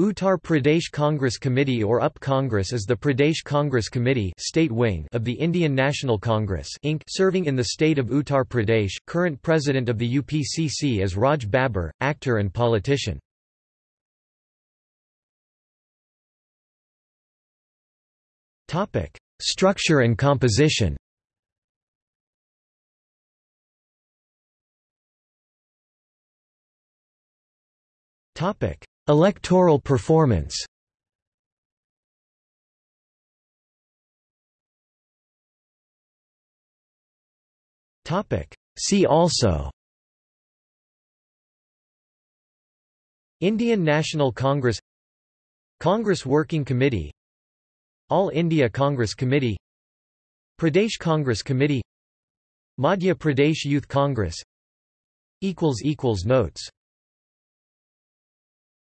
Uttar Pradesh Congress Committee or UP Congress is the Pradesh Congress Committee state wing of the Indian National Congress Inc. serving in the state of Uttar Pradesh. Current president of the UPCC is Raj Babbar, actor and politician. Structure and composition Topic Electoral performance. See also. Indian National Congress. Congress Working Committee. All India Congress Committee. Pradesh Congress Committee. Madhya Pradesh Youth Congress. Notes